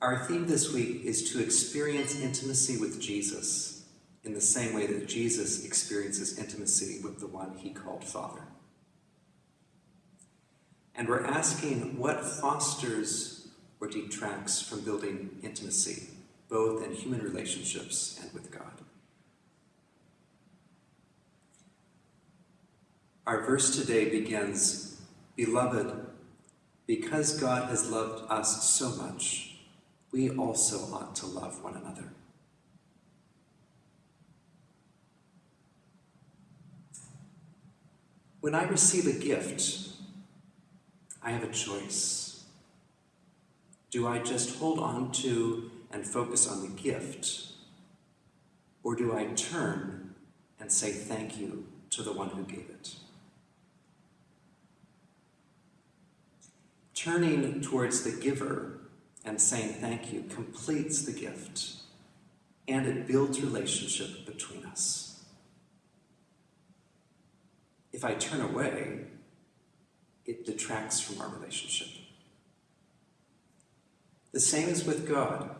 Our theme this week is to experience intimacy with Jesus in the same way that Jesus experiences intimacy with the one he called Father. And we're asking what fosters or detracts from building intimacy, both in human relationships and with God. Our verse today begins Beloved, because God has loved us so much, we also ought to love one another. When I receive a gift, I have a choice. Do I just hold on to and focus on the gift, or do I turn and say thank you to the one who gave it? Turning towards the giver and saying thank you completes the gift and it builds relationship between us. If I turn away, it detracts from our relationship. The same is with God.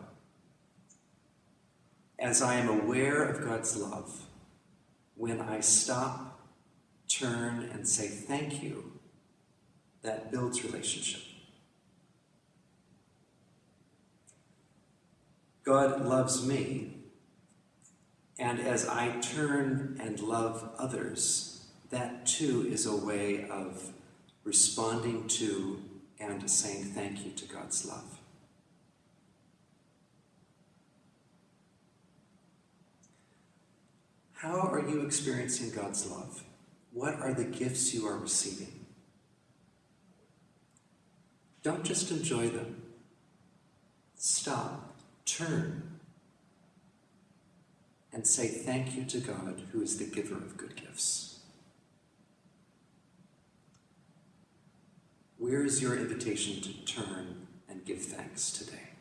As I am aware of God's love, when I stop, turn, and say thank you, that builds relationship. God loves me, and as I turn and love others, that too is a way of responding to and saying thank you to God's love. How are you experiencing God's love? What are the gifts you are receiving? Don't just enjoy them. Stop, turn, and say thank you to God, who is the giver of good gifts. Where is your invitation to turn and give thanks today?